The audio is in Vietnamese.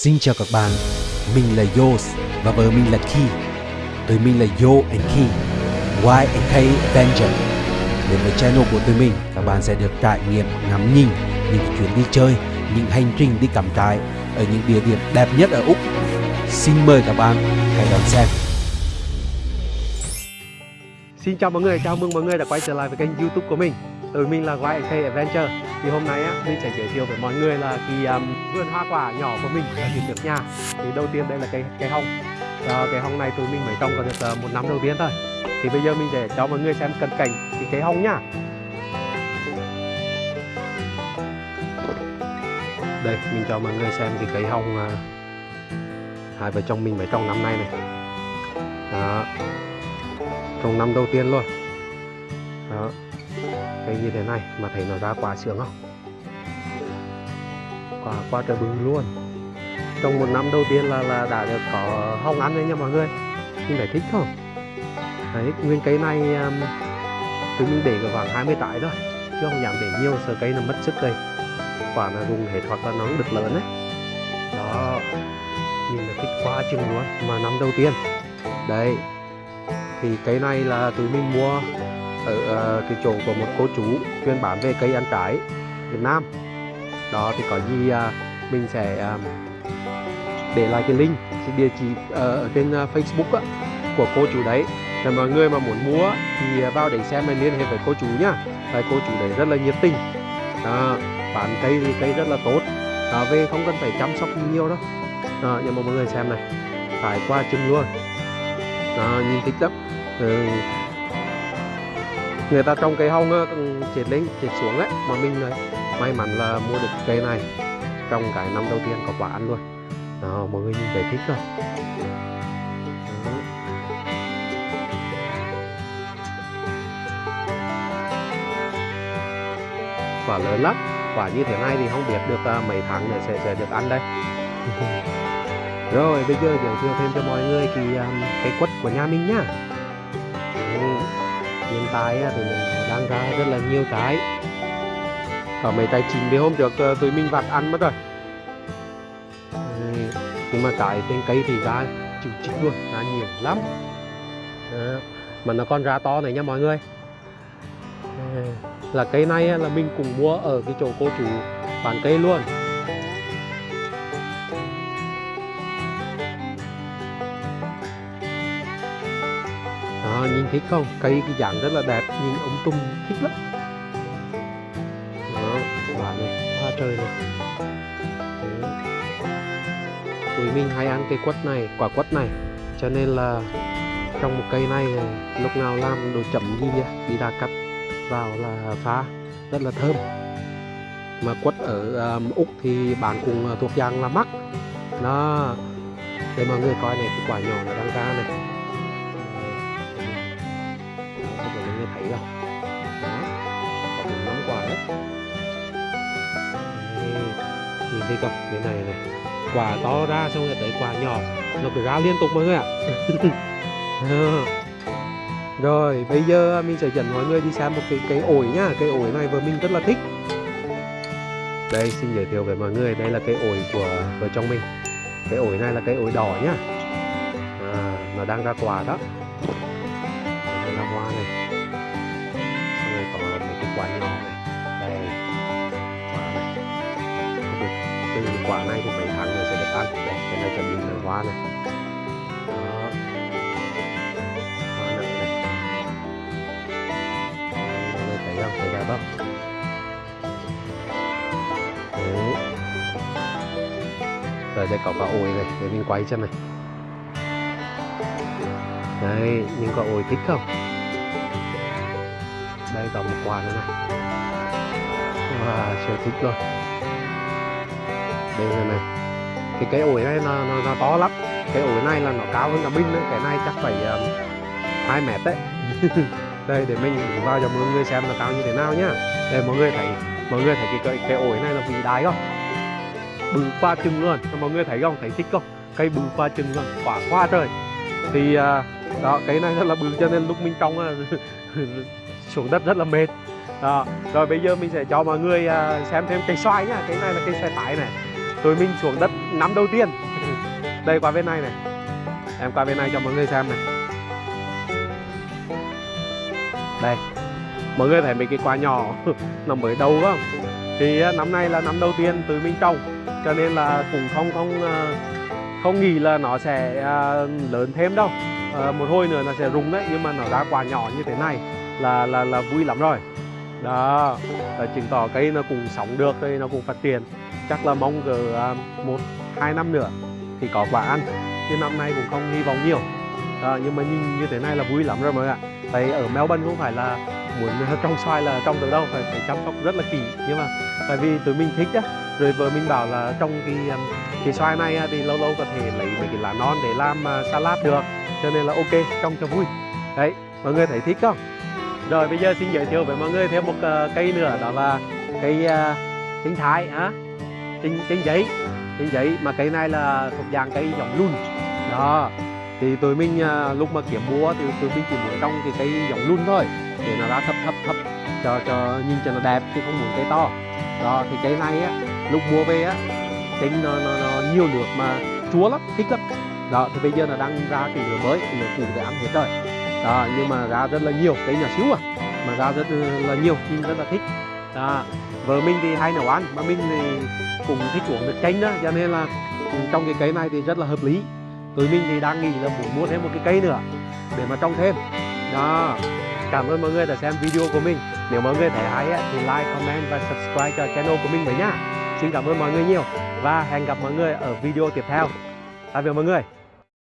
Xin chào các bạn, mình là Yos và vợ mình là Ki. Tụi mình là Yo and Ki, Y and K Avenger. Đến với channel của tụi mình, các bạn sẽ được trải nghiệm ngắm nhìn những chuyến đi chơi, những hành trình đi cắm trại ở những địa điểm đẹp nhất ở Úc. Xin mời các bạn hãy đón xem. Xin chào mọi người, chào mừng mọi người đã quay trở lại với kênh youtube của mình Tụi mình là YK Adventure thì hôm nay á, mình sẽ giới thiệu với mọi người là cái um, vườn hoa quả nhỏ của mình ở phía trước nhà. Thì đầu tiên đây là cây cây hồng. Và Cây hồng này tụi mình mới trồng có được uh, một năm đầu tiên thôi. Thì bây giờ mình sẽ cho mọi người xem cận cảnh cái cây hồng nhá Đây, mình cho mọi người xem cái cây hồng uh, Hai vợ chồng mình mới trồng năm nay này. Đó. Trồng năm đầu tiên luôn. Đó cây như thế này mà thấy nó ra quả sướng không? Quả qua trời bự luôn. Trong một năm đầu tiên là là đã được có hồng ăn đấy nha mọi người. Nhưng phải thích không? Đấy nguyên cây này um, tôi tụi mình để khoảng 20 trái thôi chứ không dám để nhiều sợ cây nó mất sức đây. Quả là dùng hết hoặc là nó được lớn đấy đó nhìn là thích quá chừng luôn mà năm đầu tiên. Đấy, thì cây này là tụi mình mua ở uh, cái chỗ của một cô chú chuyên bán về cây ăn trái Việt Nam. Đó thì có gì uh, mình sẽ uh, để lại cái link cái địa chỉ uh, ở trên uh, Facebook của cô chú đấy. Là mọi người mà muốn mua thì vào để xem mình liên hệ với cô chú nhá. Tại cô chú đấy rất là nhiệt tình. Đó, bán cây thì cây rất là tốt. Đó, về không cần phải chăm sóc nhiều đâu. Đó, nhưng mà mọi người xem này phải qua chừng luôn. Đó, nhìn thích lắm. Ừ người ta trồng cây hông chết lên chết xuống ấy mà mình may mắn là mua được cây này trong cái năm đầu tiên có quả ăn luôn. Đó mọi người nhìn thấy thích không? Quả lớn lắm. Quả như thế này thì không biết được uh, mấy tháng nữa sẽ sẽ được ăn đây. Rồi bây giờ giới thiệu thêm cho mọi người cái um, cái quất của nhà mình nhá. Ừ hiện tại thì mình đang ra rất là nhiều trái có mấy trái chín thì hôm trước ờ, tụi mình vặt ăn mất rồi. Nhưng mà trái trên cây thì ra chịu chích luôn, ra nhiều lắm. Đó. mà nó còn ra to này nha mọi người. Ờ, là cây này là mình cùng mua ở cái chỗ cô chủ bán cây luôn. Đó, nhìn thích không? Cây cái dạng rất là đẹp nhìn ống tung thích lắm. Đó quả này hoa trời này. Đấy. tụi mình hay ăn cây quất này quả quất này. Cho nên là trong một cây này lúc nào làm đồ chậm gì nhá đi ra cắt vào là phá rất là thơm. Mà quất ở um, úc thì bạn cũng thuộc dạng là mắc. Đó để mọi người coi này cái quả nhỏ nó đang ra này. Thì không cái này này quả to ra xong rồi tới quả nhỏ. Nó cứ ra liên tục mọi người ạ. Rồi bây giờ mình sẽ dẫn mọi người đi xem một cái cây ổi nhá. Cây ổi này vừa mình rất là thích. Đây xin giới thiệu với mọi người đây là cây ổi của vợ chồng mình. Cây ổi này là cây ổi đỏ nhá. À, nó đang ra quả đó. Đây là hoa này. Rồi còn cái quả nhỏ này. Đây cái quả này thì mấy tháng nữa sẽ được ăn. Đây cái này chuẩn bị nở hoa này. Đó. Hoa nở này. Mọi người thấy không? Thấy đẹp không? Đấy. rồi đây có quả ổi này. Để mình quay cho này. Đây những quả ổi thích không? Đây có một quả nữa này. Wow, siêu thích luôn đây này này. Cái cây ổi này nó, nó, nó to lắm. Cái ổi này là nó cao hơn cả binh đấy. Cái này chắc phải ờ, um, 2 mét đấy. Đây để mình vào cho mọi người xem nó cao như thế nào nhá. Đây mọi người thấy mọi người thấy cái cây, cái ổi này là vĩ đại không? Bự qua chừng luôn. Mọi người thấy không? Thấy thích không? Cây bự qua chừng luôn quả qua trời. Thì uh, đó cây này rất là bự cho nên lúc mình trong xuống đất rất là mệt. Đó. rồi bây giờ mình sẽ cho mọi người uh, xem thêm cây xoài nhá. Cái này là cây xoài tải này tụi mình xuống đất năm đầu tiên. Đây qua bên này này. Em qua bên này cho mọi người xem này. Đây. Mọi người thấy mấy cái quả nhỏ nó mới đầu không? Thì á, năm nay là năm đầu tiên tụi mình trồng cho nên là cũng không không ờ, không nghĩ là nó sẽ à, lớn thêm đâu. À, một hồi nữa nó sẽ rụng đấy nhưng mà nó ra quả nhỏ như thế này là là là vui lắm rồi. Đó là chứng tỏ cây nó cũng sống được đây nó cũng phát triển chắc là mong cỡ à, một hai năm nữa thì có quả ăn. Chứ năm nay cũng không hy vọng nhiều. À, nhưng mà nhìn như thế này là vui lắm rồi mọi người ạ. Tại ở Melbourne không phải là muốn trong xoài là trong được đâu phải phải chăm sóc rất là kỹ. Nhưng mà tại vì tụi mình thích á rồi vợ mình bảo là trong cái à, cái xoài này á, thì lâu lâu có thể lấy mấy cái lá non để làm à, salad được. Cho nên là ok trong cho vui. Đấy mọi người thấy thích không? Rồi bây giờ xin giới thiệu với mọi người thêm một uh, cây nữa đó là cây uh, sinh thái á trên trên giấy. Trên giấy mà cây này là thuộc dạng cây giống lùn đó. Thì tụi mình à, lúc mà kiếm mua thì tụi mình chỉ muốn trong cái cây giống lùn thôi để nó ra thấp thấp thấp cho cho nhìn cho nó đẹp chứ không muốn cây to. Đó thì cây này á lúc mua về á tính nó, nó, nó nhiều nước mà chúa lắm thích lắm. Đó thì bây giờ nó đang ra cái lửa mới lửa cũ để ăn hết rồi. Đó nhưng mà ra rất là nhiều cây nhỏ xíu à mà ra rất là nhiều nhưng rất là thích. Đó vợ mình thì hay nấu ăn, mà mình thì cũng thích uống nước chanh đó, cho nên là trong cái cây này thì rất là hợp lý. Tụi mình thì đang nghĩ là muốn mua thêm một cái cây nữa để mà trồng thêm. Đó, cảm ơn mọi người đã xem video của mình. Nếu mọi người thấy hay thì like, comment và subscribe cho channel của mình với nhá xin cảm ơn mọi người nhiều và hẹn gặp mọi người ở video tiếp theo. Tạm biệt mọi người.